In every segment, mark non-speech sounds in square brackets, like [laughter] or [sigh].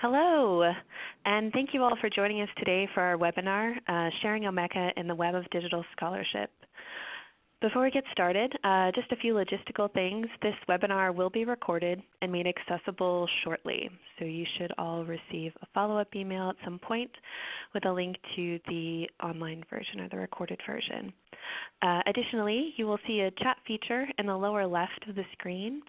Hello, and thank you all for joining us today for our webinar, uh, Sharing Omeka in the Web of Digital Scholarship. Before we get started, uh, just a few logistical things. This webinar will be recorded and made accessible shortly. So you should all receive a follow-up email at some point with a link to the online version or the recorded version. Uh, additionally, you will see a chat feature in the lower left of the screen.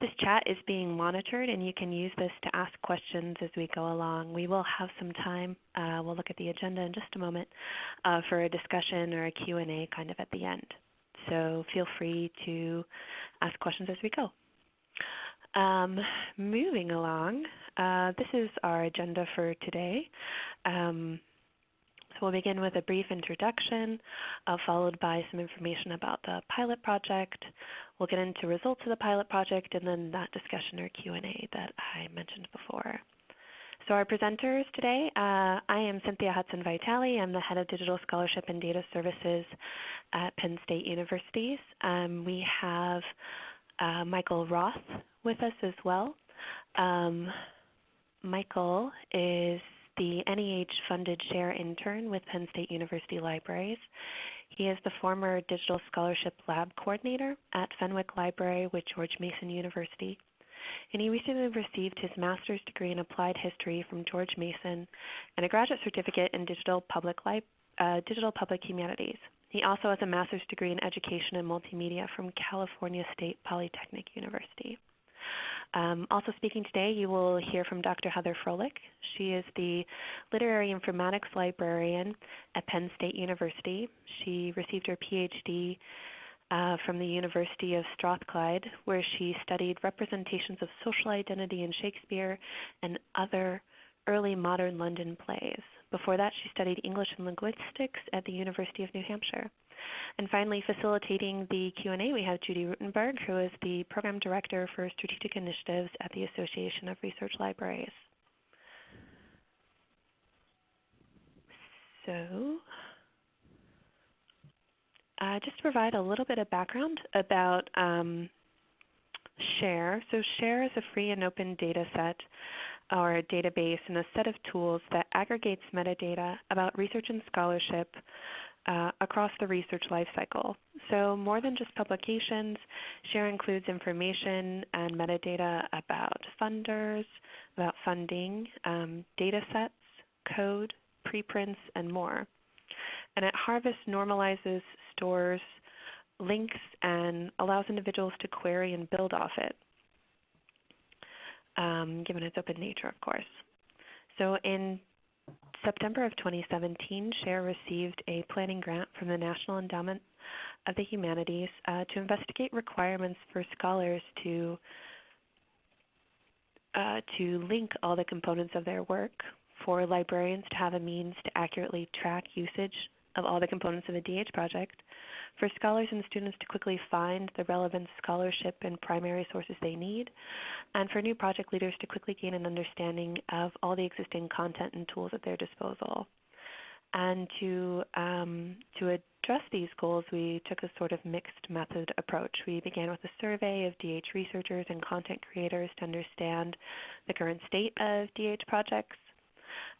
This chat is being monitored and you can use this to ask questions as we go along. We will have some time, uh, we'll look at the agenda in just a moment, uh, for a discussion or a Q&A kind of at the end so feel free to ask questions as we go. Um, moving along, uh, this is our agenda for today. Um, so we'll begin with a brief introduction, uh, followed by some information about the pilot project. We'll get into results of the pilot project, and then that discussion or Q&A that I mentioned before. So our presenters today, uh, I am Cynthia Hudson Vitale. I'm the Head of Digital Scholarship and Data Services at Penn State Universities. Um, we have uh, Michael Roth with us as well. Um, Michael is the NEH funded share intern with Penn State University Libraries. He is the former Digital Scholarship Lab Coordinator at Fenwick Library with George Mason University and he recently received his master's degree in applied history from George Mason and a graduate certificate in digital public, uh, digital public humanities. He also has a master's degree in education and multimedia from California State Polytechnic University. Um, also speaking today, you will hear from Dr. Heather Froehlich. She is the Literary Informatics Librarian at Penn State University. She received her PhD uh, from the University of Strathclyde, where she studied representations of social identity in Shakespeare and other early modern London plays. Before that, she studied English and linguistics at the University of New Hampshire. And finally, facilitating the Q&A, we have Judy Ruttenberg, who is the Program Director for Strategic Initiatives at the Association of Research Libraries. So uh, just to provide a little bit of background about um, SHARE. So SHARE is a free and open data set or a database and a set of tools that aggregates metadata about research and scholarship uh, across the research lifecycle. So more than just publications, SHARE includes information and metadata about funders, about funding, um, data sets, code, preprints, and more. And at Harvest normalizes, stores, links, and allows individuals to query and build off it, um, given its open nature, of course. So in September of 2017, SHARE received a planning grant from the National Endowment of the Humanities uh, to investigate requirements for scholars to uh, to link all the components of their work for librarians to have a means to accurately track usage of all the components of a DH project, for scholars and students to quickly find the relevant scholarship and primary sources they need, and for new project leaders to quickly gain an understanding of all the existing content and tools at their disposal. And to, um, to address these goals, we took a sort of mixed method approach. We began with a survey of DH researchers and content creators to understand the current state of DH projects.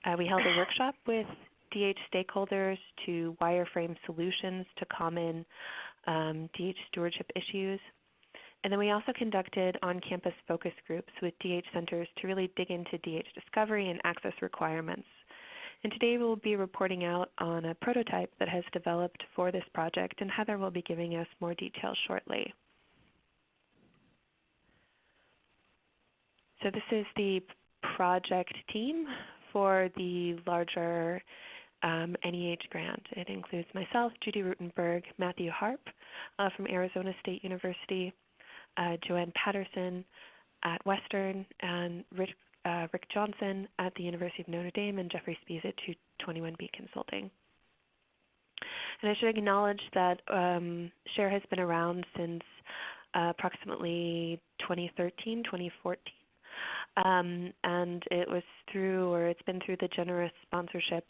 Uh, we held a workshop with DH stakeholders to wireframe solutions to common um, DH stewardship issues. And then we also conducted on-campus focus groups with DH centers to really dig into DH discovery and access requirements. And today we will be reporting out on a prototype that has developed for this project, and Heather will be giving us more details shortly. So this is the project team for the larger um, NEH grant. It includes myself, Judy Ruttenberg, Matthew Harp uh, from Arizona State University, uh, Joanne Patterson at Western, and Rick, uh, Rick, Johnson at the University of Notre Dame, and Jeffrey Spies at 221B Consulting. And I should acknowledge that um, SHARE has been around since uh, approximately 2013, 2014. Um, and it was through, or it's been through the generous sponsorship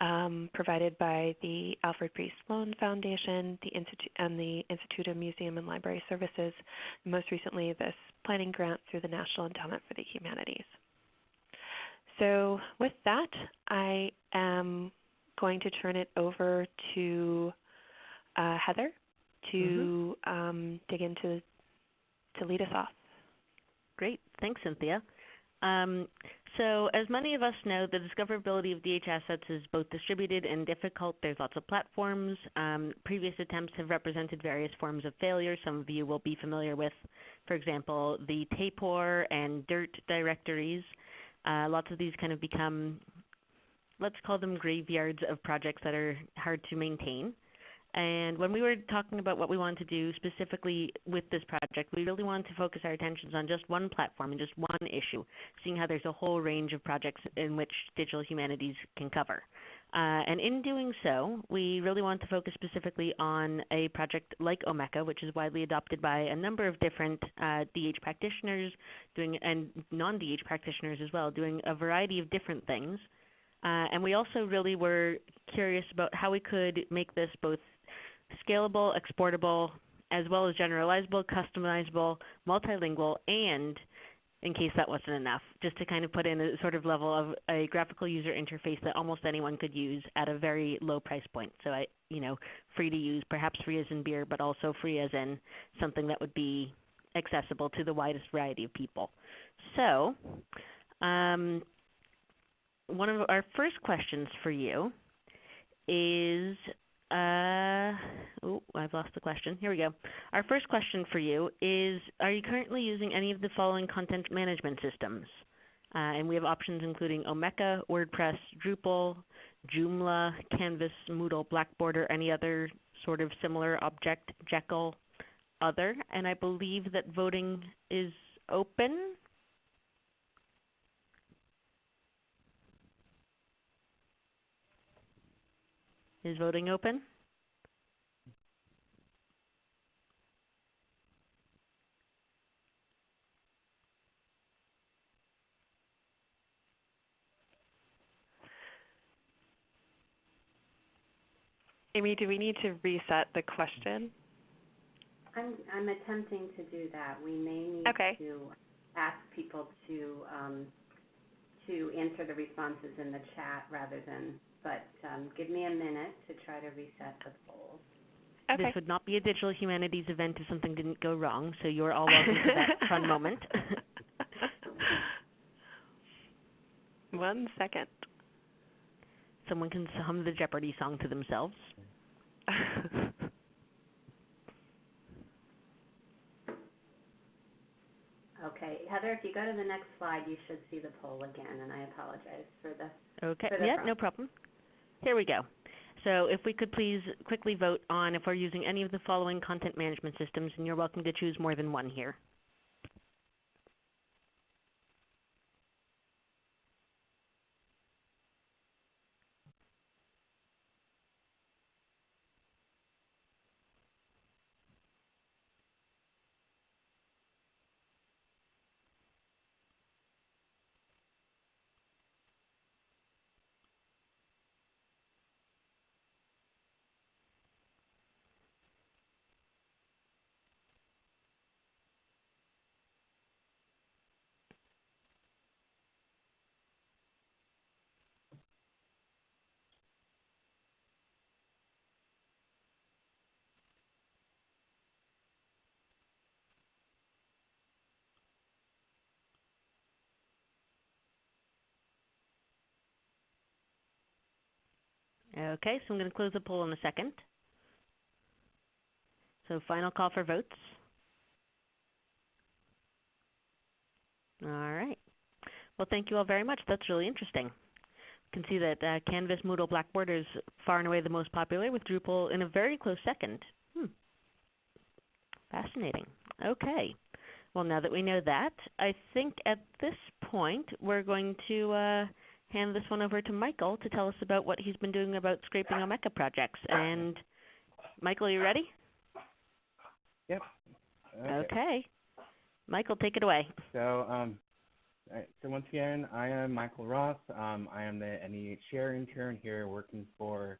um, provided by the Alfred P. Sloan Foundation the Institute, and the Institute of Museum and Library Services, and most recently this planning grant through the National Endowment for the Humanities. so with that, I am going to turn it over to uh, Heather to mm-hmm. um, dig into to lead us off. Great, thanks, Cynthia. Um, so as many of us know, the discoverability of DH assets is both distributed and difficult. There's lots of platforms. Um, previous attempts have represented various forms of failure. Some of you will be familiar with, for example, the Tapor and DIRT directories. Uh, lots of these kind of become, let's call them graveyards of projects that are hard to maintain. And when we were talking about what we wanted to do specifically with this project, we really wanted to focus our attentions on just one platform and just one issue, seeing how there's a whole range of projects in which digital humanities can cover. Uh, and in doing so, we really want to focus specifically on a project like Omeka, which is widely adopted by a number of different uh, DH practitioners doing, and non-DH practitioners as well, doing a variety of different things. Uh, and we also really were curious about how we could make this both scalable, exportable, as well as generalizable, customizable, multilingual, and in case that wasn't enough, just to kind of put in a sort of level of a graphical user interface that almost anyone could use at a very low price point. So I, you know, free to use, perhaps free as in beer, but also free as in something that would be accessible to the widest variety of people. So um, one of our first questions for you is uh, oh, I've lost the question. Here we go. Our first question for you is, are you currently using any of the following content management systems? Uh, and we have options including Omeka, WordPress, Drupal, Joomla, Canvas, Moodle, Blackboard, or any other sort of similar object, Jekyll, other. And I believe that voting is open. Is voting open? Amy, do we need to reset the question? I'm, I'm attempting to do that. We may need okay. to ask people to um, to answer the responses in the chat rather than but um, give me a minute to try to reset the polls. Okay. This would not be a digital humanities event if something didn't go wrong, so you're all [laughs] welcome to that fun moment. [laughs] One second. Someone can hum the Jeopardy song to themselves. [laughs] okay, Heather, if you go to the next slide, you should see the poll again, and I apologize for the. Okay, for the yeah, no problem. Here we go. So if we could please quickly vote on if we're using any of the following content management systems, and you're welcome to choose more than one here. Okay, so I'm going to close the poll in a second. So final call for votes. All right. Well, thank you all very much. That's really interesting. You can see that uh, Canvas, Moodle, Blackboard is far and away the most popular with Drupal in a very close second. Hmm. Fascinating. Okay. Well, now that we know that, I think at this point we're going to uh, hand this one over to Michael to tell us about what he's been doing about scraping Omeka projects. And Michael, are you ready? Yep. Okay. okay. Michael, take it away. So, um, so once again, I am Michael Ross. Um, I am the NEH Share intern here working for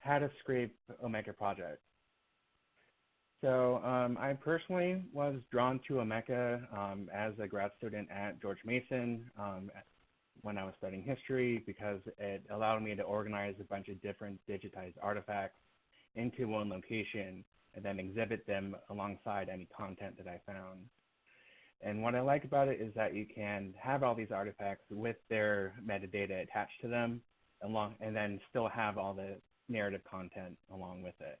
How to Scrape Omeka project. So um, I personally was drawn to Omeka um, as a grad student at George Mason. When I was studying history because it allowed me to organize a bunch of different digitized artifacts into one location and then exhibit them alongside any content that I found. And what I like about it is that you can have all these artifacts with their metadata attached to them along, and then still have all the narrative content along with it.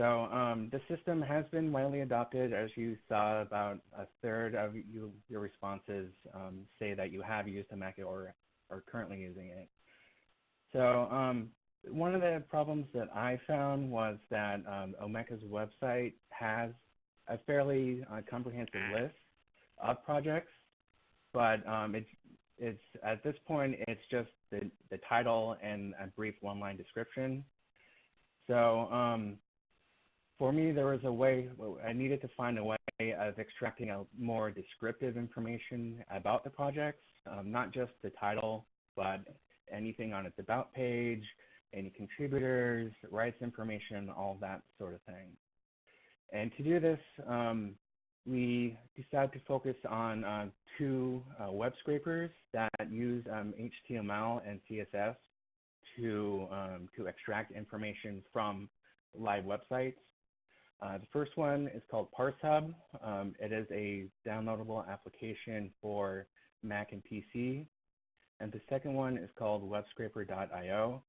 So um, the system has been widely adopted. As you saw, about a third of you, your responses um, say that you have used Omeka or are currently using it. So um, one of the problems that I found was that um, Omeka's website has a fairly uh, comprehensive list of projects, but um, it's, it's at this point it's just the, the title and a brief one-line description. So um, for me, there was a way, I needed to find a way of extracting a more descriptive information about the projects, um, not just the title, but anything on its about page, any contributors, rights information, all that sort of thing. And to do this, um, we decided to focus on uh, two uh, web scrapers that use um, HTML and CSS to, um, to extract information from live websites. Uh, the first one is called ParseHub. Um, it is a downloadable application for Mac and PC. And the second one is called webscraper.io,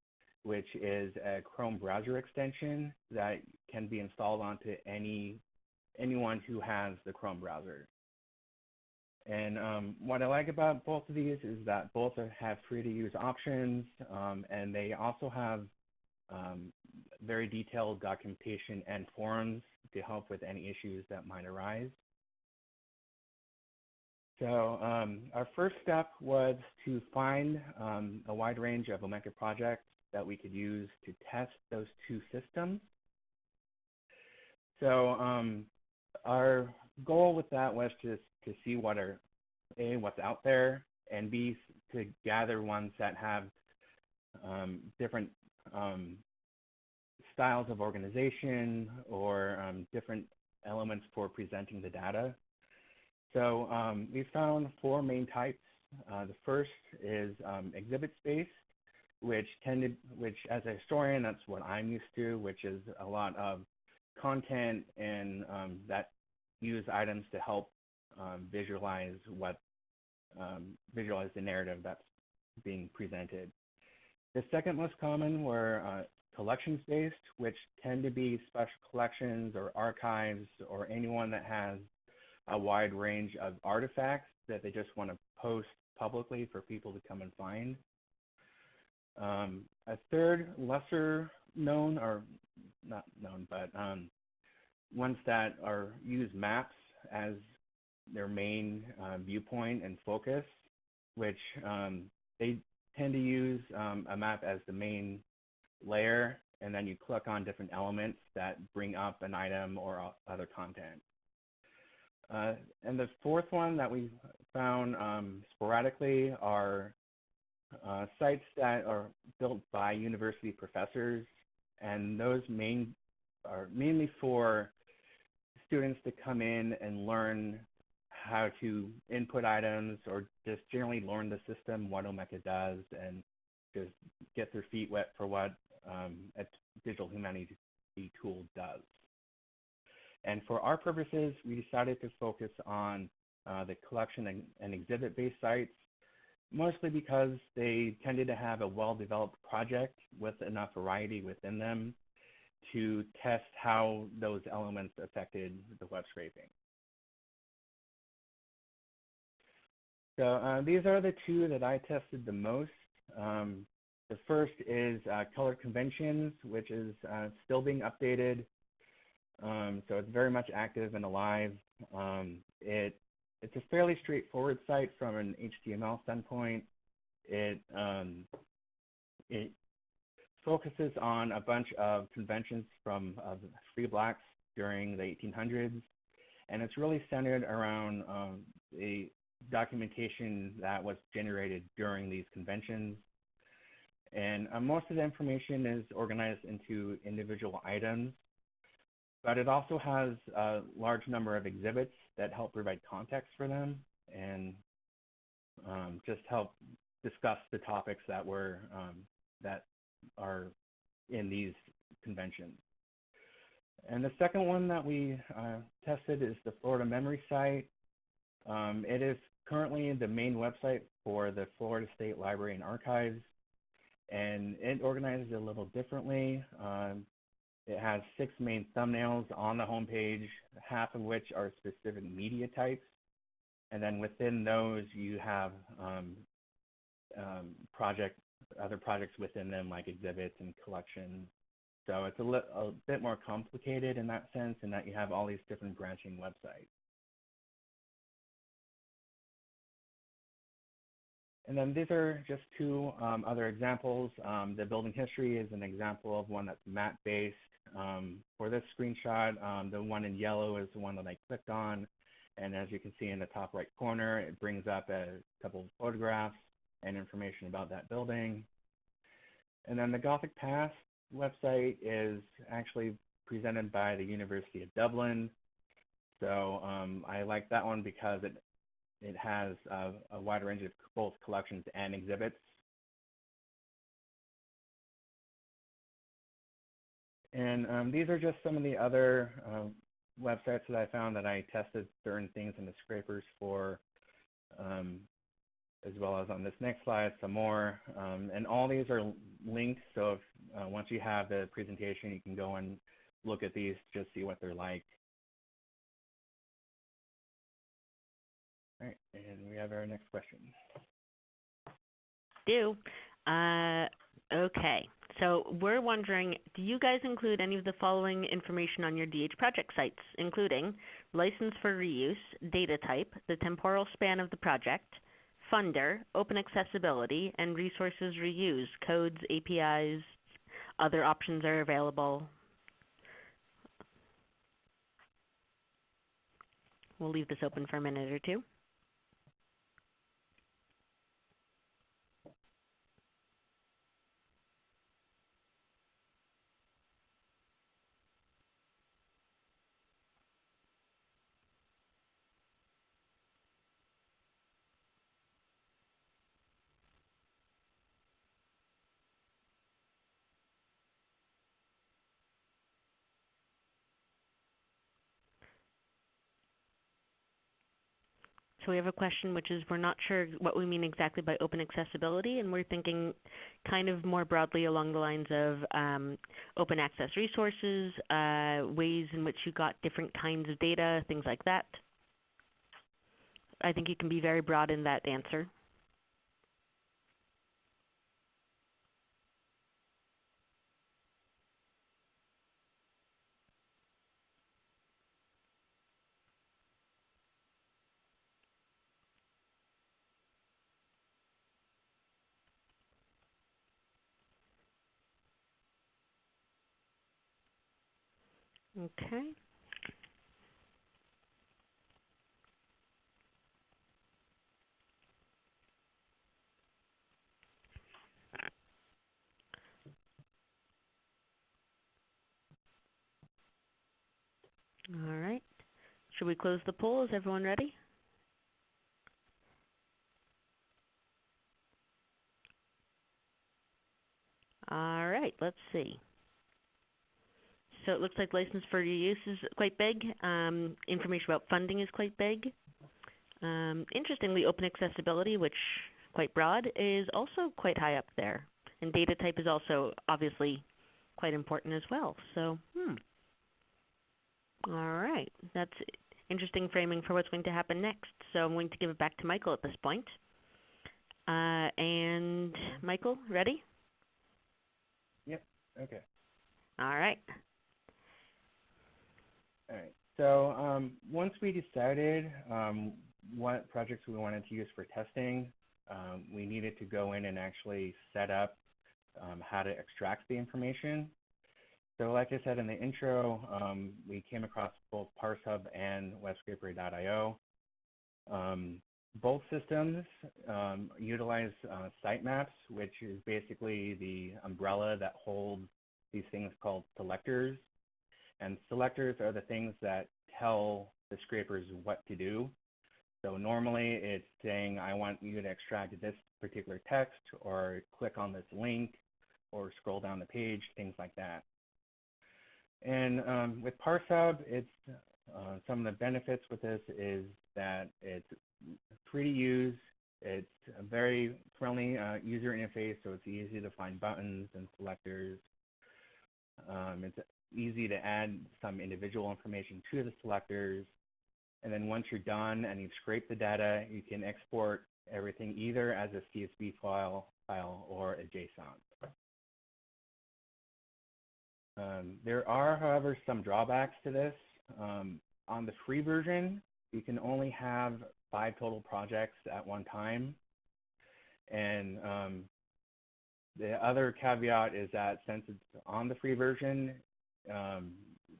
which is a Chrome browser extension that can be installed onto any anyone who has the Chrome browser. And um, what I like about both of these is that both have free to use options, um, and they also have um, very detailed documentation and forums to help with any issues that might arise. So um, our first step was to find um, a wide range of Omeka projects that we could use to test those two systems. So um, our goal with that was to, to see what are, A, what's out there, and B, to gather ones that have different um, styles of organization or um, different elements for presenting the data. So um, we found four main types. Uh, the first is um, exhibit space, which tended, which as a historian, that's what I'm used to, which is a lot of content and um, that use items to help um, visualize what um, visualize the narrative that's being presented. The second most common were uh, collections-based, which tend to be special collections or archives or anyone that has a wide range of artifacts that they just want to post publicly for people to come and find. Um, a third, lesser known, or not known, but um, ones that are use maps as their main uh, viewpoint and focus, which um, they tend to use um, a map as the main layer, and then you click on different elements that bring up an item or other content. Uh, and the fourth one that we found um, sporadically are uh, sites that are built by university professors, and those main are mainly for students to come in and learn how to input items or just generally learn the system, what Omeka does, and just get their feet wet for what um, a digital humanities tool does. And for our purposes, we decided to focus on uh, the collection and, and exhibit-based sites, mostly because they tended to have a well-developed project with enough variety within them to test how those elements affected the web scraping. So uh, these are the two that I tested the most. Um, the first is uh, colored conventions, which is uh, still being updated. Um, so it's very much active and alive. Um, it, it's a fairly straightforward site from an HTML standpoint. It, um, it focuses on a bunch of conventions from uh, free blacks during the 1800s, and it's really centered around um, the documentation that was generated during these conventions. And uh, most of the information is organized into individual items, but it also has a large number of exhibits that help provide context for them. And um, just help discuss the topics that were um, that are in these conventions. And the second one that we uh, tested is the Florida Memory Site. Um, it is currently the main website for the Florida State Library and Archives, and it organizes it a little differently. Um, it has six main thumbnails on the homepage, half of which are specific media types. And then within those, you have um, um, project, other projects within them like exhibits and collections. So it's a, a bit more complicated in that sense in that you have all these different branching websites. And then these are just two um, other examples. Um, the building history is an example of one that's map-based. Um, for this screenshot, um, the one in yellow is the one that I clicked on. And as you can see in the top right corner, it brings up a couple of photographs and information about that building. And then the Gothic Past website is actually presented by the University of Dublin. So um, I like that one because it it has uh, a wide range of both collections and exhibits. And um, these are just some of the other uh, websites that I found that I tested certain things in the scrapers for, um, as well as on this next slide, some more. Um, and all these are linked, so if, uh, once you have the presentation, you can go and look at these, just see what they're like. All right, and we have our next question. Do. Uh, okay. So we're wondering, do you guys include any of the following information on your DH project sites, including license for reuse, data type, the temporal span of the project, funder, open accessibility, and resources reused, codes, APIs, other options are available. We'll leave this open for a minute or two. So we have a question which is we're not sure what we mean exactly by open accessibility, and we're thinking kind of more broadly along the lines of um, open access resources, uh, ways in which you got different kinds of data, things like that. I think you can be very broad in that answer. Okay. All right. Should we close the poll? Is everyone ready? All right, let's see. So it looks like license for use is quite big. Um, information about funding is quite big. Um, interestingly, open accessibility, which quite broad, is also quite high up there. And data type is also obviously quite important as well. So, hmm. All right. That's interesting framing for what's going to happen next. So I'm going to give it back to Michael at this point. Uh, and Michael, ready? Yep. Okay. All right. So um, once we decided um, what projects we wanted to use for testing, um, we needed to go in and actually set up um, how to extract the information. So like I said in the intro, um, we came across both ParseHub and WebScraper.io. Um, both systems utilize uh, sitemaps, which is basically the umbrella that holds these things called selectors and selectors are the things that tell the scrapers what to do. So normally it's saying, I want you to extract this particular text or click on this link or scroll down the page, things like that. And um, with ParseHub, it's uh, some of the benefits with this is that it's free to use. It's a very friendly uh, user interface, so it's easy to find buttons and selectors. Um, it's easy to add some individual information to the selectors. And then once you're done and you've scraped the data, you can export everything either as a CSV file, file or a JSON. Um, there are, however, some drawbacks to this. Um, on the free version, you can only have five total projects at one time. And um, the other caveat is that since it's on the free version, um,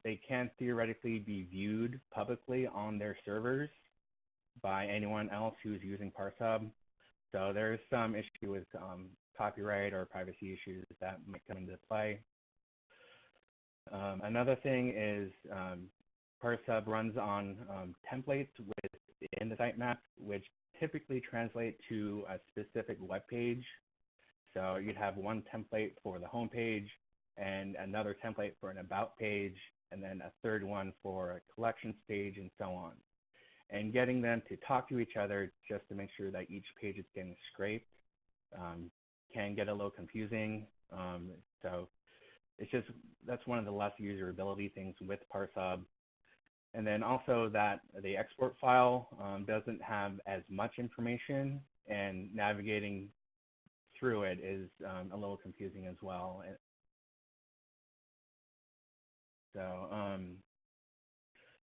they can theoretically be viewed publicly on their servers by anyone else who's using ParseHub. So there's some issue with um, copyright or privacy issues that might come into play. Um, another thing is um, ParseHub runs on um, templates within the sitemap, which typically translate to a specific web page. So you'd have one template for the home page and another template for an about page, and then a third one for a collections page and so on. And getting them to talk to each other just to make sure that each page is getting scraped um, can get a little confusing. Um, so it's just, that's one of the less userability things with ParseHub. And then also that the export file um, doesn't have as much information and navigating through it is um, a little confusing as well. So, um,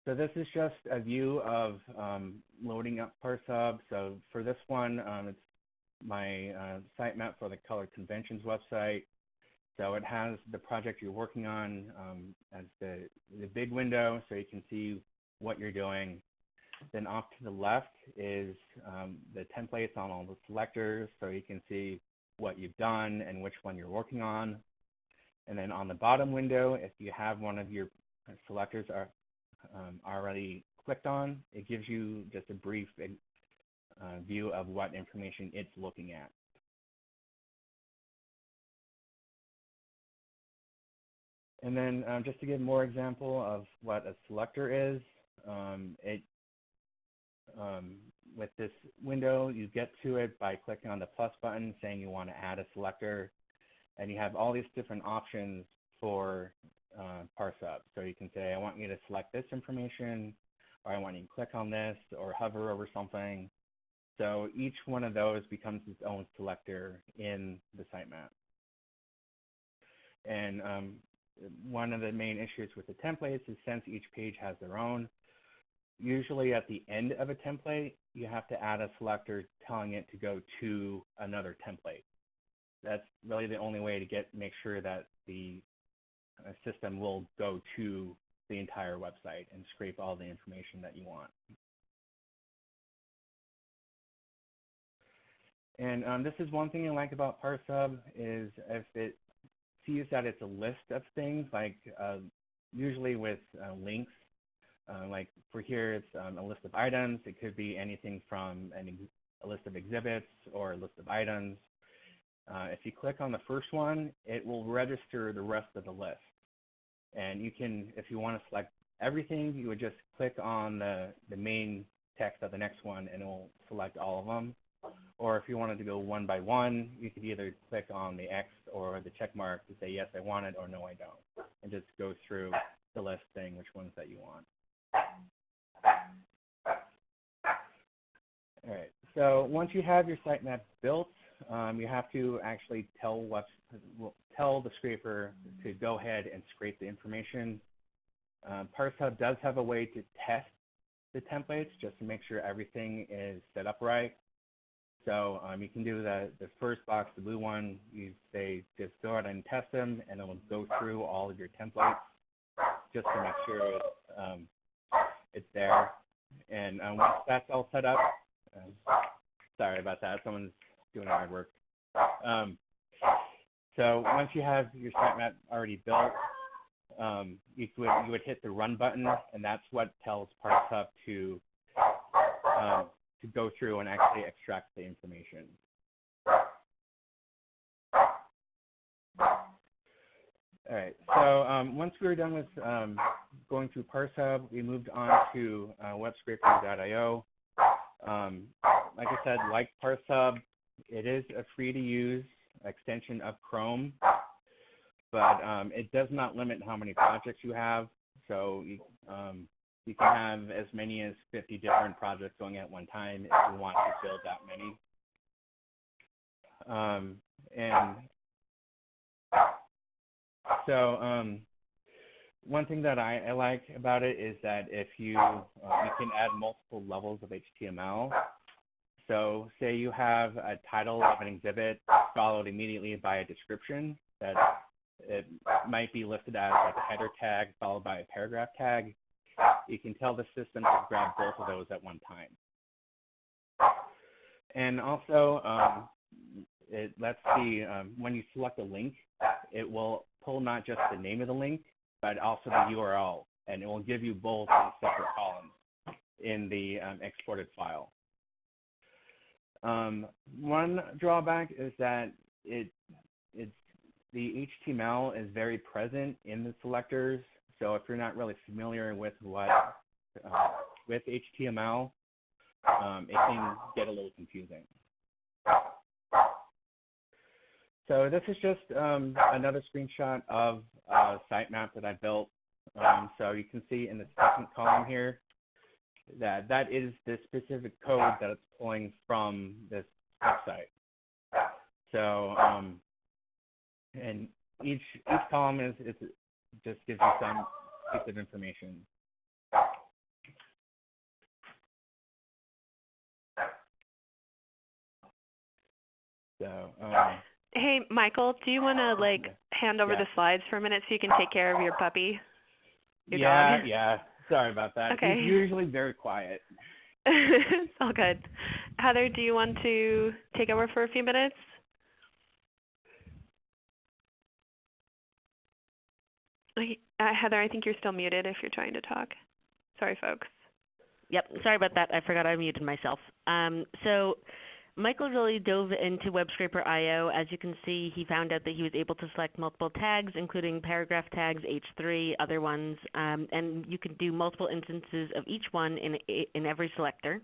so this is just a view of um, loading up ParseHub. So for this one, um, it's my uh, sitemap for the Colored Conventions website. So it has the project you're working on um, as the, the big window so you can see what you're doing. Then off to the left is um, the templates on all the selectors so you can see what you've done and which one you're working on. And then on the bottom window, if you have one of your selectors are, um, already clicked on, it gives you just a brief uh, view of what information it's looking at. And then um, just to give more example of what a selector is, um, it, um, with this window, you get to it by clicking on the plus button saying you want to add a selector. And you have all these different options for uh, up. So you can say, I want you to select this information, or I want you to click on this, or hover over something. So each one of those becomes its own selector in the sitemap. And um, one of the main issues with the templates is since each page has their own, usually at the end of a template, you have to add a selector telling it to go to another template. That's really the only way to get make sure that the uh, system will go to the entire website and scrape all the information that you want. And um, this is one thing I like about ParseHub is if it sees that it's a list of things, like uh, usually with uh, links, uh, like for here it's um, a list of items. It could be anything from an a list of exhibits or a list of items. Uh, if you click on the first one, it will register the rest of the list. And you can, if you want to select everything, you would just click on the, the main text of the next one and it will select all of them. Or if you wanted to go one by one, you could either click on the X or the check mark to say, yes, I want it, or no, I don't. And just go through the list saying which ones that you want. All right, so once you have your sitemap built, um, you have to actually tell what tell the scraper to go ahead and scrape the information. Um, ParseHub does have a way to test the templates just to make sure everything is set up right. So um, you can do the, the first box, the blue one, you say just go ahead and test them and it will go through all of your templates just to make sure it's, um, it's there. And um, once that's all set up, uh, sorry about that, someone's doing hard work. Um, so once you have your sitemap already built, um, you, would, you would hit the run button, and that's what tells ParseHub to um, to go through and actually extract the information. All right, so um, once we were done with um, going through ParseHub, we moved on to uh, webscraper.io. Um, like I said, like ParseHub, it is a free-to-use extension of Chrome, but um, it does not limit how many projects you have. So you, um, you can have as many as 50 different projects going at one time if you want to build that many. Um, and so um, one thing that I, I, like about it is that if you uh, you can add multiple levels of HTML. So say you have a title of an exhibit followed immediately by a description that it might be listed as like a header tag followed by a paragraph tag. You can tell the system to grab both of those at one time. And also, um, it lets the um, when you select a link, it will pull not just the name of the link, but also the URL, and it will give you both in separate columns in the um, exported file. Um, one drawback is that it it's the HTML is very present in the selectors. So if you're not really familiar with what uh, with HTML, um, it can get a little confusing. So this is just um, another screenshot of a sitemap that I built. Um, so you can see in the second column here that that is the specific code that it's pulling from this website. So um, and each each column is, is just gives you some piece of information. So um, Hey, Michael, do you want to like hand over Yeah. the slides for a minute so you can take care of your puppy? Your yeah, dog? yeah. Sorry about that. Okay. He's usually very quiet. [laughs] it's all good. Heather, do you want to take over for a few minutes? Okay, Uh, Heather, I think you're still muted if you're trying to talk. Sorry, folks. Yep, sorry about that. I forgot I muted myself. Um, so Michael really dove into WebScraper.io. As you can see, he found out that he was able to select multiple tags, including paragraph tags, H3, other ones, um, and you can do multiple instances of each one in, in every selector.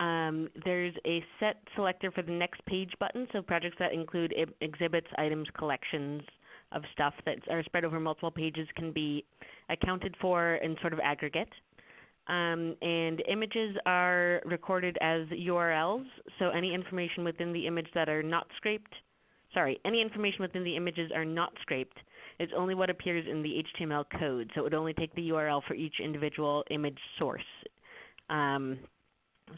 Um, there's a set selector for the next page button, so projects that include exhibits, items, collections of stuff that are spread over multiple pages can be accounted for in sort of aggregate. Um, and images are recorded as URLs, so any information within the image that are not scraped, sorry, any information within the images are not scraped. It's only what appears in the HTML code, so it would only take the URL for each individual image source. Um,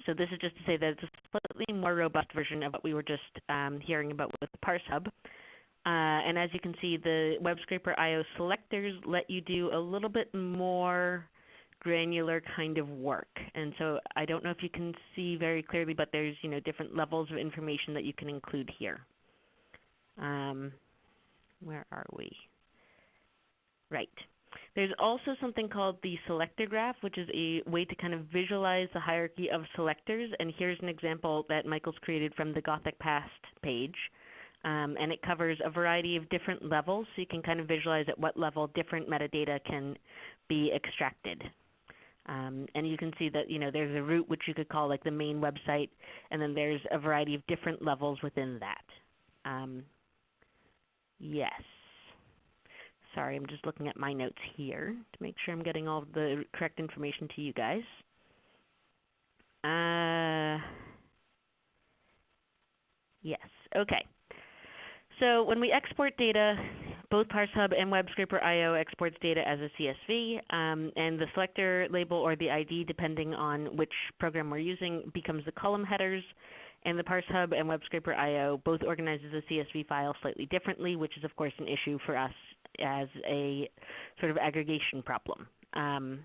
so this is just to say that it's a slightly more robust version of what we were just um, hearing about with ParseHub. Uh, and as you can see, the WebScraper.io selectors let you do a little bit more granular kind of work. And so I don't know if you can see very clearly, but there's you know different levels of information that you can include here. Um, where are we? Right. There's also something called the selector graph, which is a way to kind of visualize the hierarchy of selectors. And here's an example that Michael's created from the Gothic Past page. Um, and it covers a variety of different levels, so you can kind of visualize at what level different metadata can be extracted. Um, and you can see that you know there's a root which you could call like the main website, and then there's a variety of different levels within that. Um, yes. Sorry, I'm just looking at my notes here to make sure I'm getting all the correct information to you guys. Uh, yes. Okay. So when we export data, both ParseHub and WebScraper.io exports data as a CSV, um, and the selector label or the ID, depending on which program we're using, becomes the column headers. And the ParseHub and WebScraper.io both organize the CSV file slightly differently, which is of course an issue for us as a sort of aggregation problem. Um,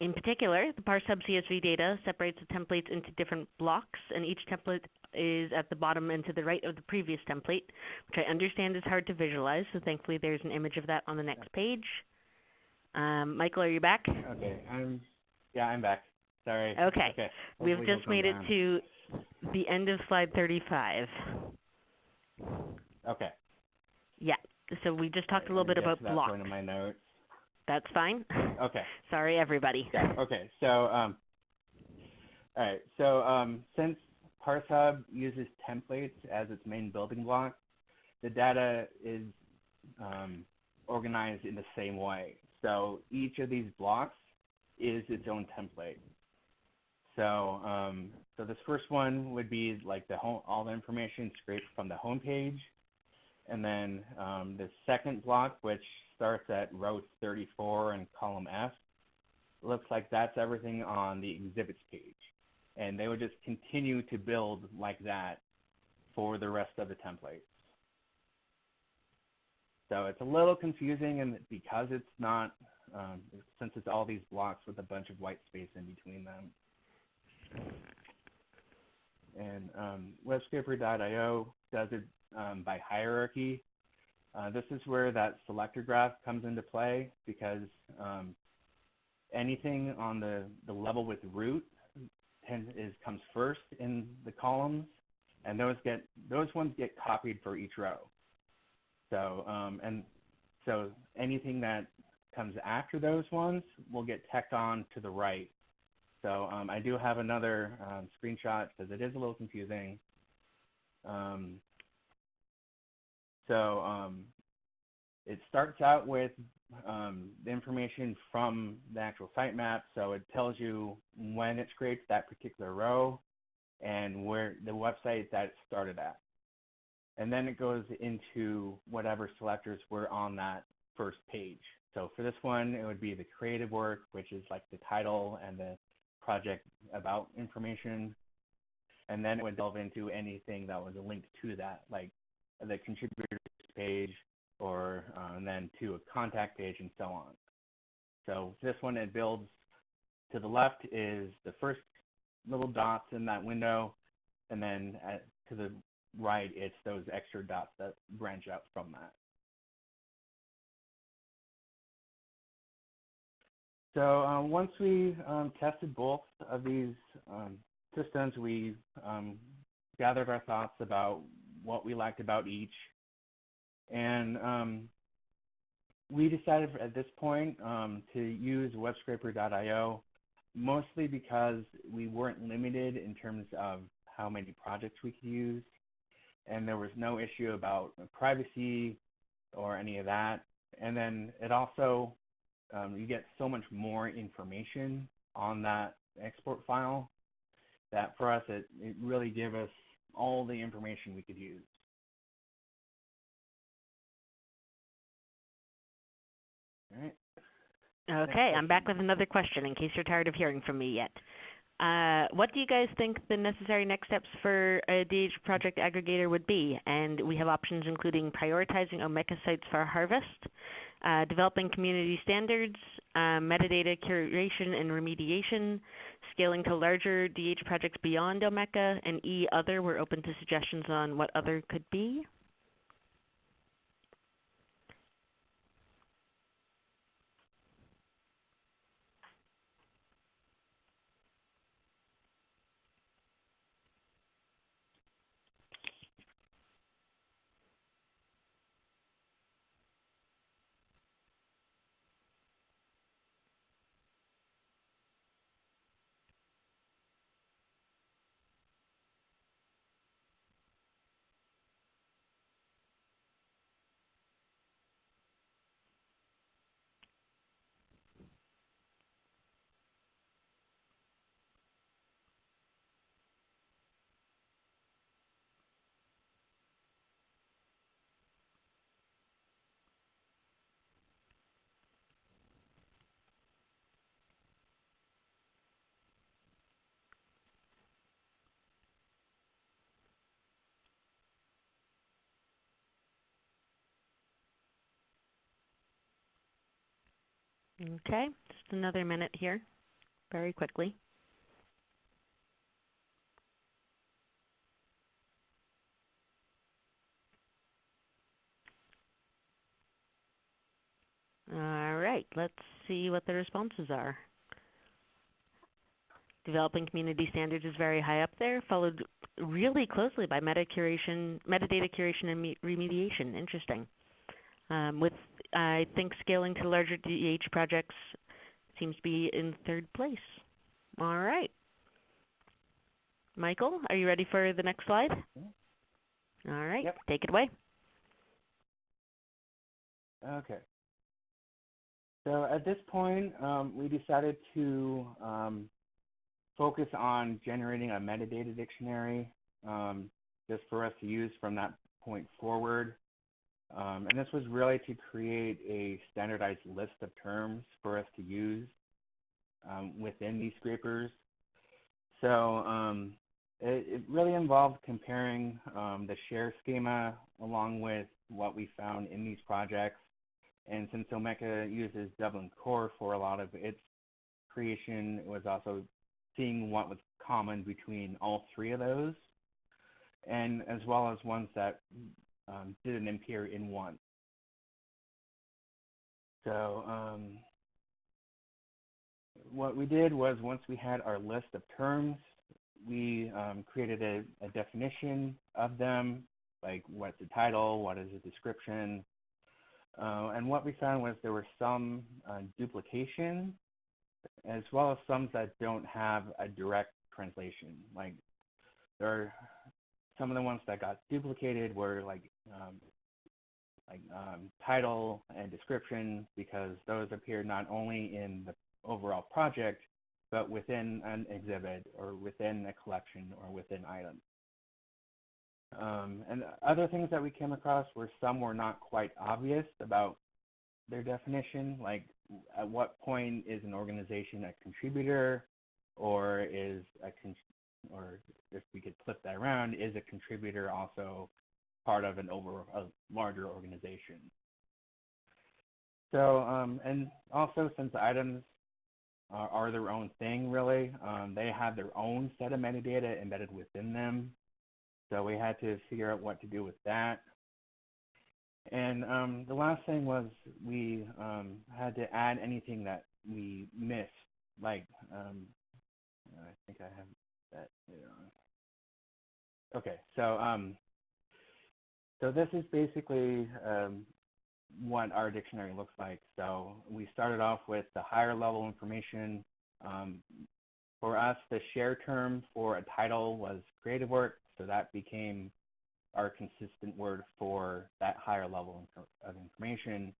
in particular, the ParseHub CSV data separates the templates into different blocks, and each template is at the bottom and to the right of the previous template, which I understand is hard to visualize, so thankfully there's an image of that on the next page. Um, Michael, are you back? Okay, I'm yeah, I'm back. Sorry. Okay. Okay. We've Hopefully just made it down. to the end of slide 35. Okay. Yeah. So we just talked a little bit about to that blocks. point in my notes. That's fine. Okay. Sorry, everybody. Yeah. Okay. So, um, all right. So, um, since ParseHub uses templates as its main building block, the data is um, organized in the same way. So each of these blocks is its own template. So, um, so this first one would be like the home, all the information scraped from the home page. And then um, the second block, which starts at row 34 and column F, looks like that's everything on the exhibits page. And they would just continue to build like that for the rest of the templates. So it's a little confusing and because it's not, um, since it's all these blocks with a bunch of white space in between them. And um, WebScraper.io does it um, by hierarchy. Uh, this is where that selector graph comes into play because um, anything on the, the level with root tend, is comes first in the columns, and those get those ones get copied for each row. So um, and so anything that comes after those ones will get tacked on to the right. So um, I do have another um, screenshot because it is a little confusing. Um, so um, it starts out with um, the information from the actual sitemap. So it tells you when it scraped that particular row and where the website that it started at. And then it goes into whatever selectors were on that first page. So for this one, it would be the creative work, which is like the title and the project about information. And then it would delve into anything that was linked to that, like the contributors page or uh, and then to a contact page and so on. So this one it builds to the left is the first little dots in that window, and then at, to the right it's those extra dots that branch out from that. So um, once we um, tested both of these um, systems, we um, gathered our thoughts about what we liked about each. And um, we decided at this point um, to use webscraper.io mostly because we weren't limited in terms of how many projects we could use. And there was no issue about privacy or any of that. And then it also, um, you get so much more information on that export file that for us, it, it really gave us all the information we could use. Okay, I'm back with another question in case you're tired of hearing from me yet. Uh, what do you guys think the necessary next steps for a DH project aggregator would be? And we have options including prioritizing Omeka sites for harvest, uh, developing community standards, uh, metadata curation and remediation, scaling to larger DH projects beyond Omeka, and E other. We're open to suggestions on what other could be. Okay, just another minute here, very quickly. All right, let's see what the responses are. Developing community standards is very high up there, followed really closely by meta curation, metadata curation and remediation. Interesting. Um, with I think scaling to larger DH projects seems to be in third place. All right. Michael, are you ready for the next slide? All right, yep. take it away. Okay. So at this point, um, we decided to um, focus on generating a metadata dictionary um, just for us to use from that point forward. Um, and this was really to create a standardized list of terms for us to use um, within these scrapers. So um, it, it, really involved comparing um, the share schema along with what we found in these projects. And since Omeka uses Dublin Core for a lot of its creation, it was also seeing what was common between all three of those, and as well as ones that um, didn't appear in one. So um, what we did was once we had our list of terms, we um, created a, a, definition of them, like what's the title, what is the description, uh, and what we found was there were some uh, duplication as well as some that don't have a direct translation. Like there are some of the ones that got duplicated were like um, like um, title and description because those appear not only in the overall project but within an exhibit or within a collection or within items. Um, and other things that we came across were some were not quite obvious about their definition, like at what point is an organization a contributor or is a con- or if we could flip that around, is a contributor also part of an over a larger organization? So, um, and also since items are, are, their own thing, really, um, they have their own set of metadata embedded within them. So we had to figure out what to do with that. And um, the last thing was we um, had to add anything that we missed, like um, I think I have that here on. Okay, so um, so this is basically um, what our dictionary looks like. So we started off with the higher level information. Um, for us, the share term for a title was creative work, so that became our consistent word for that higher level of information.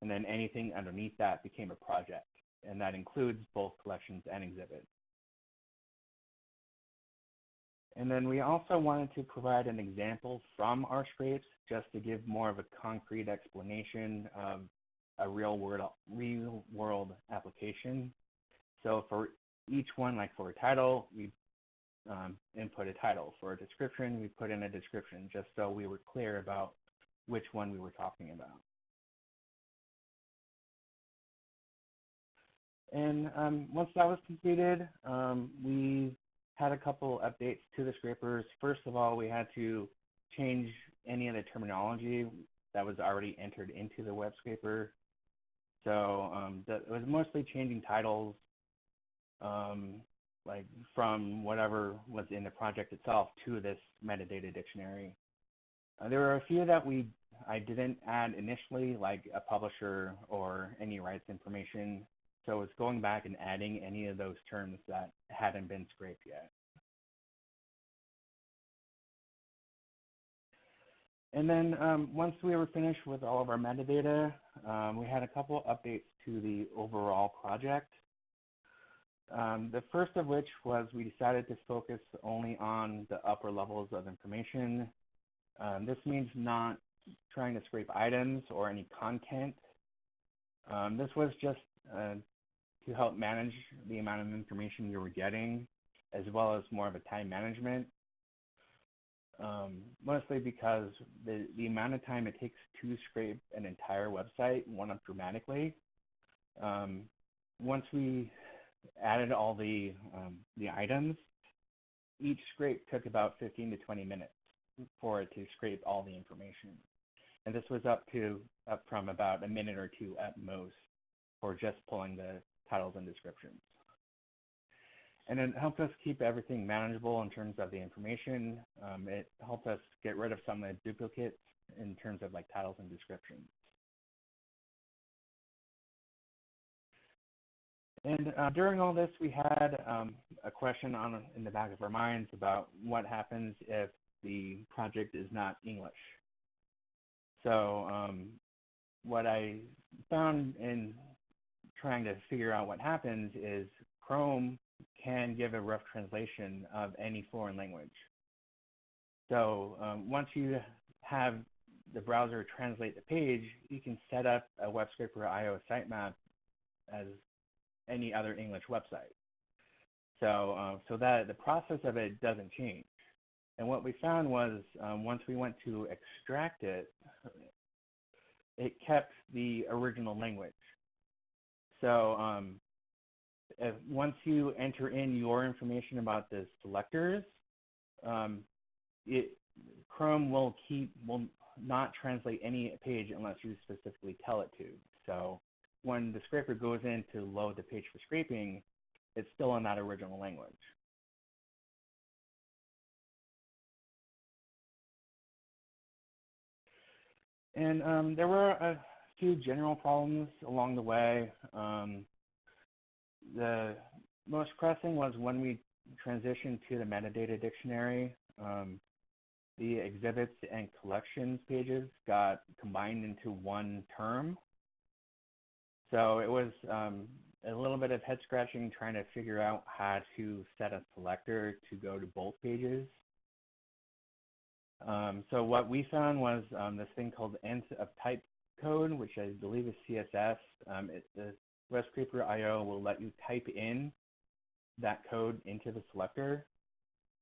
And then anything underneath that became a project, and that includes both collections and exhibits. And then we also wanted to provide an example from our scrapes just to give more of a concrete explanation of a real world, real world application. So for each one, like for a title, we um, input a title. For a description, we put in a description just so we were clear about which one we were talking about. And um, once that was completed, um, we had a couple updates to the scrapers. First of all, we had to change any of the terminology that was already entered into the web scraper. So um, it was mostly changing titles, um, like from whatever was in the project itself to this metadata dictionary. Uh, there were a few that we I didn't add initially, like a publisher or any rights information. So it's going back and adding any of those terms that hadn't been scraped yet. And then um, once we were finished with all of our metadata, um, we had a couple updates to the overall project. Um, the first of which was we decided to focus only on the upper levels of information. Um, this means not trying to scrape items or any content. Um, this was just uh, to help manage the amount of information you were getting, as well as more of a time management. Um, mostly because the, the amount of time it takes to scrape an entire website went up dramatically. Um, once we added all the um, the items, each scrape took about 15 to 20 minutes for it to scrape all the information, and this was up to up from about a minute or two at most for just pulling the titles and descriptions. and it helped us keep everything manageable in terms of the information. Um, it helped us get rid of some of the duplicates in terms of like titles and descriptions. And uh, during all this, we had um, a question on in the back of our minds about what happens if the project is not English. So um, what I found in trying to figure out what happens is Chrome can give a rough translation of any foreign language. So um, once you have the browser translate the page, you can set up a WebScraper IO sitemap as any other English website. So, uh, so that the process of it doesn't change. And what we found was um, once we went to extract it, it kept the original language. So um, if, once you enter in your information about the selectors, um, it, Chrome will keep will not translate any page unless you specifically tell it to. So when the scraper goes in to load the page for scraping, it's still in that original language. And um, there were a few general problems along the way. Um, the most pressing was when we transitioned to the metadata dictionary. Um, the exhibits and collections pages got combined into one term. So it was um, a little bit of head scratching trying to figure out how to set a selector to go to both pages. Um, so what we found was um, this thing called end of type code, which I believe is CSS. Um, it, the WebScraper IO will let you type in that code into the selector,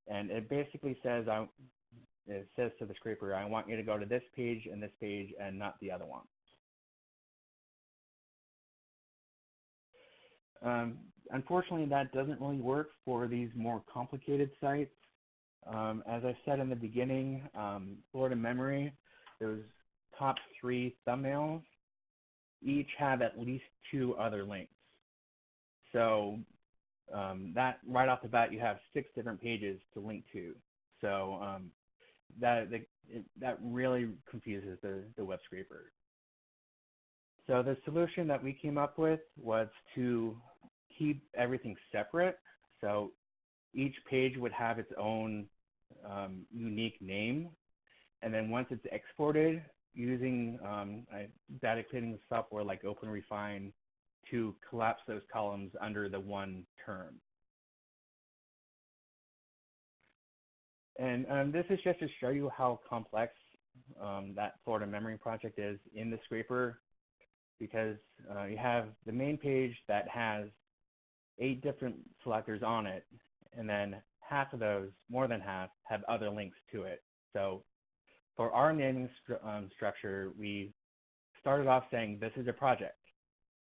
and it basically says I, it says to the scraper, I want you to go to this page and this page and not the other one. Um, unfortunately, that doesn't really work for these more complicated sites. Um, as I said in the beginning, um, Florida Memory, those top three thumbnails each have at least two other links. So um, that right off the bat, you have six different pages to link to. So um, that the, it, that really confuses the, the web scraper. So the solution that we came up with was to keep everything separate. So each page would have its own um, unique name. And then once it's exported, using um, data cleaning software like OpenRefine to collapse those columns under the one term. And um, this is just to show you how complex um, that Florida memory project is in the scraper because uh, you have the main page that has eight different selectors on it, and then half of those, more than half, have other links to it. So for our naming um, structure, we started off saying this is a project,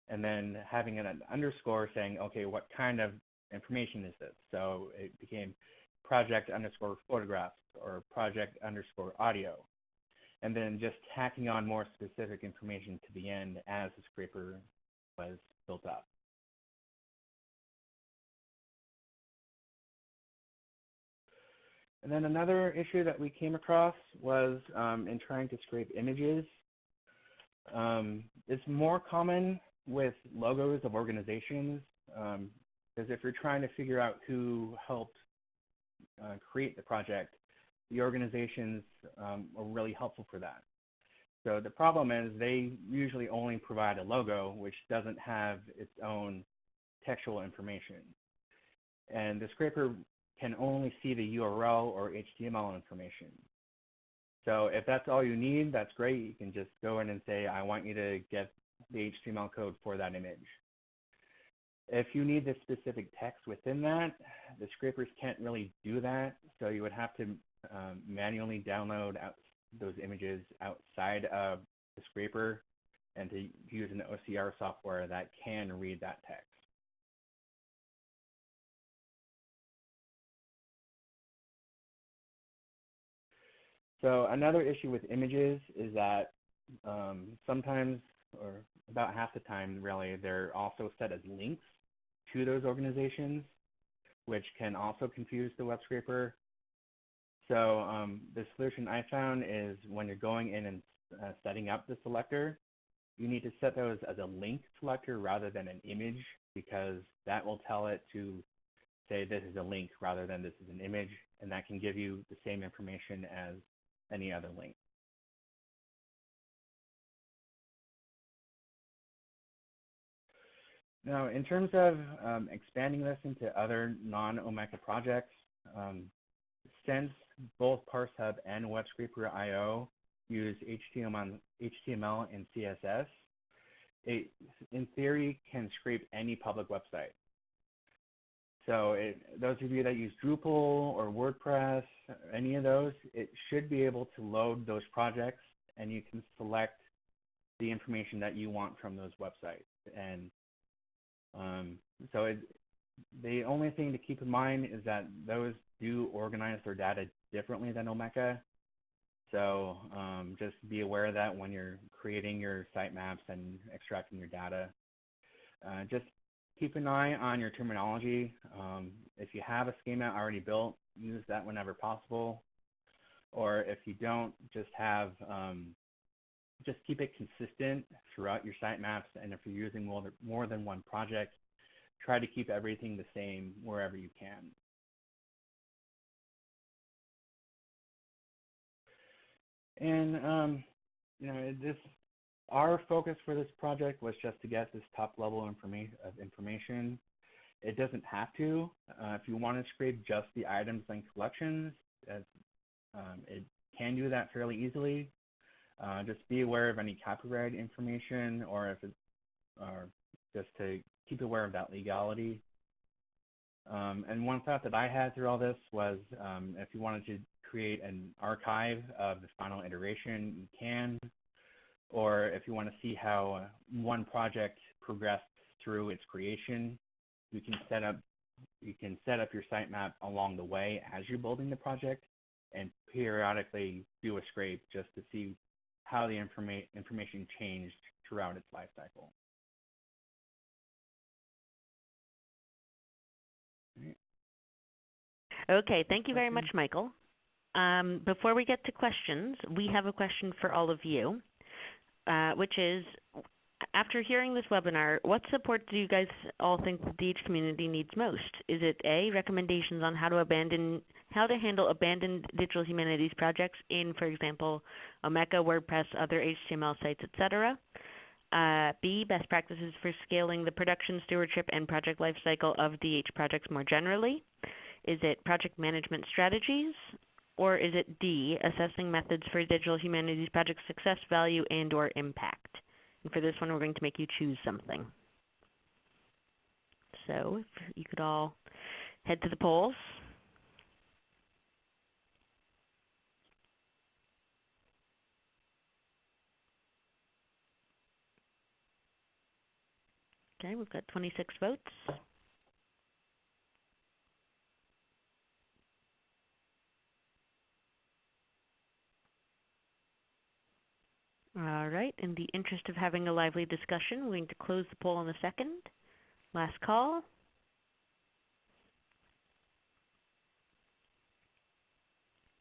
and then having an underscore saying, okay, what kind of information is this? So it became project underscore photographs or project underscore audio. And then just tacking on more specific information to the end as the scraper was built up. And then another issue that we came across was um, in trying to scrape images. Um, it's more common with logos of organizations because um, if you're trying to figure out who helped uh, create the project, the organizations um, are really helpful for that. So the problem is they usually only provide a logo which doesn't have its own textual information. And the scraper can only see the URL or HTML information. So if that's all you need, that's great. You can just go in and say, I want you to get the HTML code for that image. If you need the specific text within that, the scrapers can't really do that. So you would have to um, manually download those images outside of the scraper and to use an OCR software that can read that text. So another issue with images is that um, sometimes, or about half the time really, they're also set as links to those organizations. which can also confuse the web scraper. So um, the solution I found is when you're going in and uh, setting up the selector, you need to set those as a link selector rather than an image because that will tell it to say this is a link rather than this is an image, and that can give you the same information as any other link. Now, in terms of um, expanding this into other non-Omeka projects, um, since both ParseHub and WebScraper.io use HTML, and CSS, it, in theory, can scrape any public website. So it, those of you that use Drupal or WordPress, any of those, it should be able to load those projects and you can select the information that you want from those websites. And um, so it, the only thing to keep in mind is that those do organize their data differently than Omeka. So um, just be aware of that when you're creating your sitemaps and extracting your data. Uh, just keep an eye on your terminology. Um, if you have a schema already built, use that whenever possible. Or if you don't, just have um, just keep it consistent throughout your sitemaps. And if you're using more, more than one project, try to keep everything the same wherever you can. And um, you know, this our focus for this project was just to get this top level information of information. It doesn't have to. Uh, if you want to scrape just the items and collections, um, it can do that fairly easily. Uh, just be aware of any copyright information or if it's, or just to keep aware of that legality. Um, and one thought that I had through all this was um, if you wanted to create an archive of the final iteration, you can or if you want to see how uh, one project progressed through its creation, you can set up you can set up your sitemap along the way as you're building the project and periodically do a scrape just to see how the informa information changed throughout its life cycle. Okay, thank you very much, Michael. Um, before we get to questions, we have a question for all of you. Uh, which is, after hearing this webinar, what support do you guys all think the DH community needs most? Is it A, recommendations on how to abandon how to handle abandoned digital humanities projects in, for example, Omeka, WordPress, other HTML sites, etc. Uh, B, best practices for scaling the production, stewardship, and project lifecycle of DH projects more generally. Is it project management strategies? Or is it D, assessing methods for digital humanities project success, value, and or impact? And for this one, we're going to make you choose something. So if you could all head to the polls. Okay, we've got 26 votes. All right. In the interest of having a lively discussion, we're going to close the poll in a second. Last call.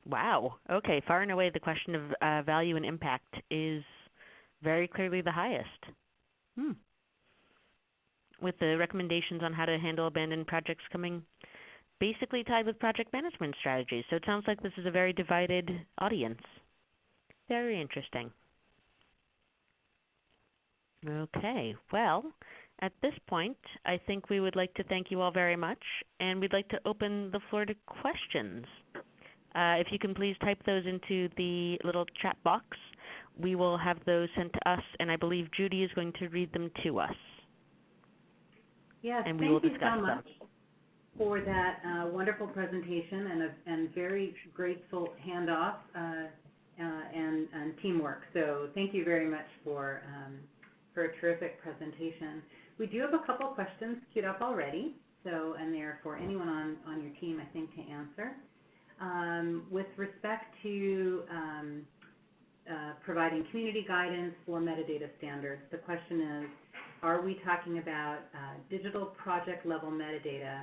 Wow. Okay. Far and away, the question of uh, value and impact is very clearly the highest. Hmm. With the recommendations on how to handle abandoned projects coming basically tied with project management strategies. So it sounds like this is a very divided audience. Very interesting. Okay. Well, at this point, I think we would like to thank you all very much, and we'd like to open the floor to questions. Uh, if you can please type those into the little chat box, we will have those sent to us, and I believe Judy is going to read them to us. Yes, and we thank will you discuss so them. for that uh, wonderful presentation and, a, and very grateful handoff uh, uh, and, and, teamwork. So thank you very much for um, for a terrific presentation. We do have a couple questions queued up already, so and they're for anyone on, on your team, I think, to answer. Um, with respect to um, uh, providing community guidance for metadata standards, the question is, are we talking about uh, digital project level metadata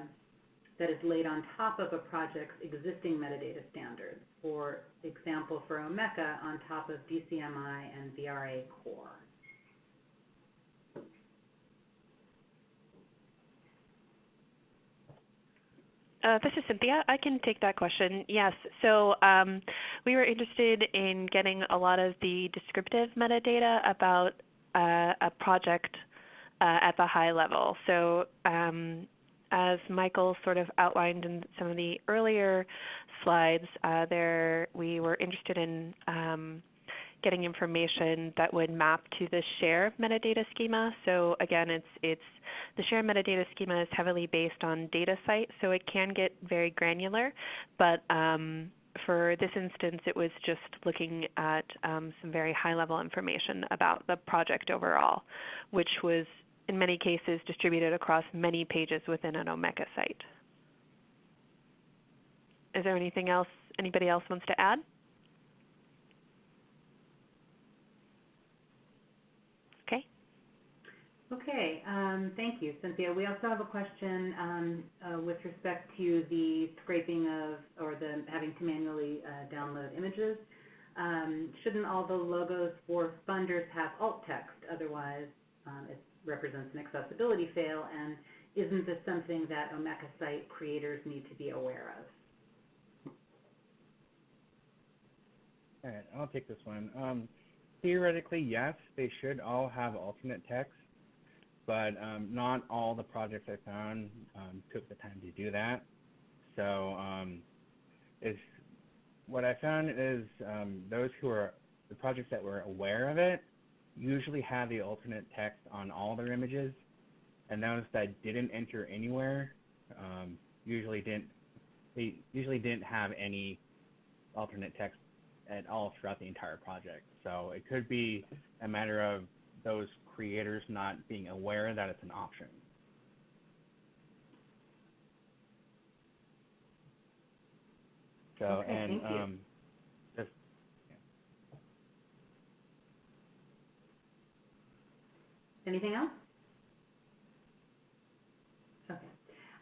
that is laid on top of a project's existing metadata standards. For example, for Omeka, on top of DCMI and VRA core. Uh, this is Cynthia. I can take that question. Yes. So um, we were interested in getting a lot of the descriptive metadata about uh, a project uh, at the high level. So um, as Michael sort of outlined in some of the earlier slides, uh, there we were interested in um, getting information that would map to the share metadata schema. So again, it's, it's the share metadata schema is heavily based on DataCite, so it can get very granular. But um, for this instance, it was just looking at um, some very high-level information about the project overall, which was in many cases distributed across many pages within an Omeka site. Is there anything else anybody else wants to add? Okay. Okay, um, thank you, Cynthia. We also have a question um, uh, with respect to the scraping of, or the having to manually uh, download images. Um, shouldn't all the logos for funders have alt text? Otherwise, it represents an accessibility fail, and isn't this something that Omeka site creators need to be aware of? All right, I'll take this one. Theoretically, yes, they should all have alternate text, but um, not all the projects I found um, took the time to do that. So um, what I found is um, those who are the projects that were aware of it usually had the alternate text on all their images, and those that didn't enter anywhere um, usually didn't they usually didn't have any alternate text at all throughout the entire project. So it could be a matter of those creators not being aware that it's an option. So okay, and thank you. um, Anything else? Okay.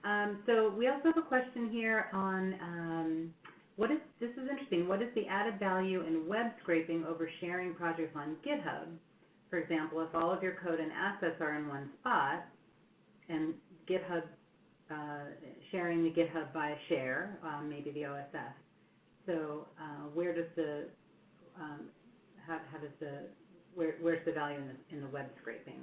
Um, so we also have a question here on um, what is, this is interesting, what is the added value in web scraping over sharing projects on GitHub? For example, if all of your code and assets are in one spot, and GitHub, uh, sharing the GitHub by share, um, maybe the OSF. So uh, where does the, um, how, how does the, where, where's the value in the, in the web scraping?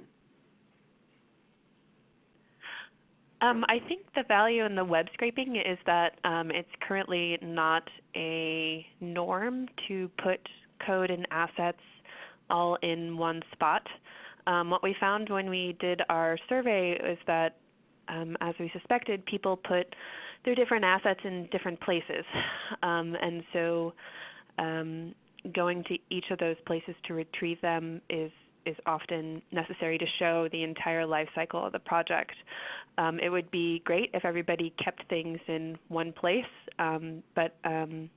Um, I think the value in the web scraping is that um, it's currently not a norm to put code and assets all in one spot. Um, what we found when we did our survey is that, um, as we suspected, people put their different assets in different places. [laughs] Um, and so um, going to each of those places to retrieve them is is often necessary to show the entire life cycle of the project. Um, it would be great if everybody kept things in one place, um, but um,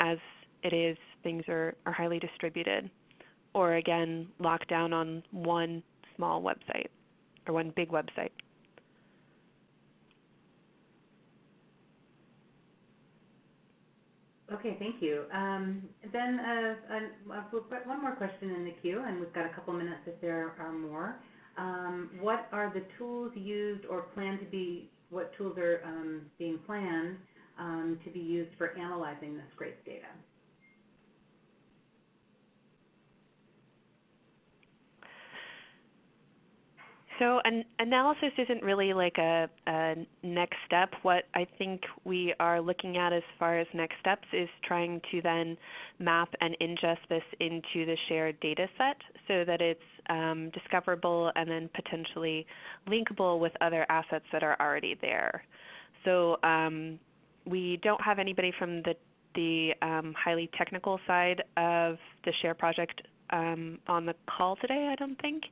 as it is, things are, are highly distributed or again locked down on one small website or one big website. Okay, thank you. Um, then uh, uh, we'll put one more question in the queue, and we've got a couple minutes if there are more. Um, what are the tools used or planned to be, what tools are um, being planned um, to be used for analyzing the scrape data? So an analysis isn't really like a, a, next step. What I think we are looking at as far as next steps is trying to then map and ingest this into the shared data set so that it's um, discoverable and then potentially linkable with other assets that are already there. So um, we don't have anybody from the, the um, highly technical side of the SHARE project um, on the call today, I don't think.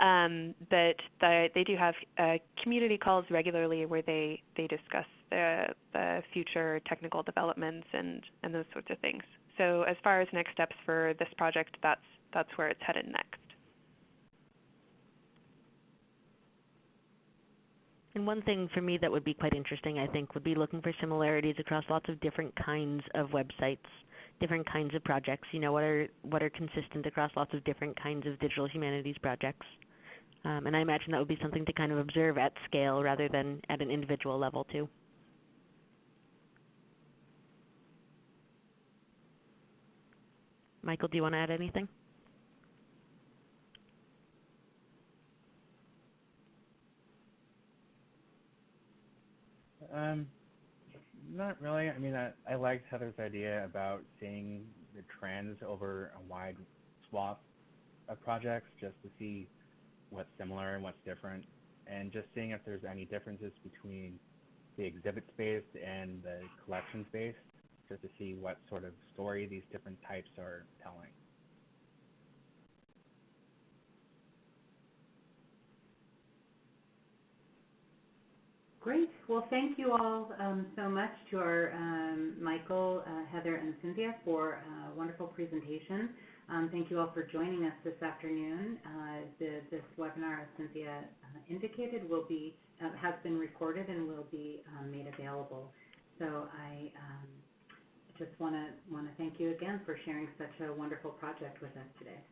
Um, but the, they do have uh, community calls regularly where they, they discuss the, the future technical developments and, and those sorts of things. So as far as next steps for this project, that's, that's where it's headed next. And one thing for me that would be quite interesting, I think, would be looking for similarities across lots of different kinds of websites, different kinds of projects. You know, what are what are consistent across lots of different kinds of digital humanities projects? Um, and I imagine that would be something to kind of observe at scale rather than at an individual level too. Michael, do you want to add anything? Um, not really. I mean, I, I liked Heather's idea about seeing the trends over a wide swath of projects just to see what's similar and what's different, and just seeing if there's any differences between the exhibit space and the collection space, just to see what sort of story these different types are telling. Great. Well, thank you all um, so much to our um, Michael, uh, Heather, and Cynthia for a wonderful presentation. Um, thank you all for joining us this afternoon. Uh, the, this webinar, as Cynthia uh, indicated, will be uh, has been recorded and will be um, made available. So I um, just want to want to thank you again for sharing such a wonderful project with us today.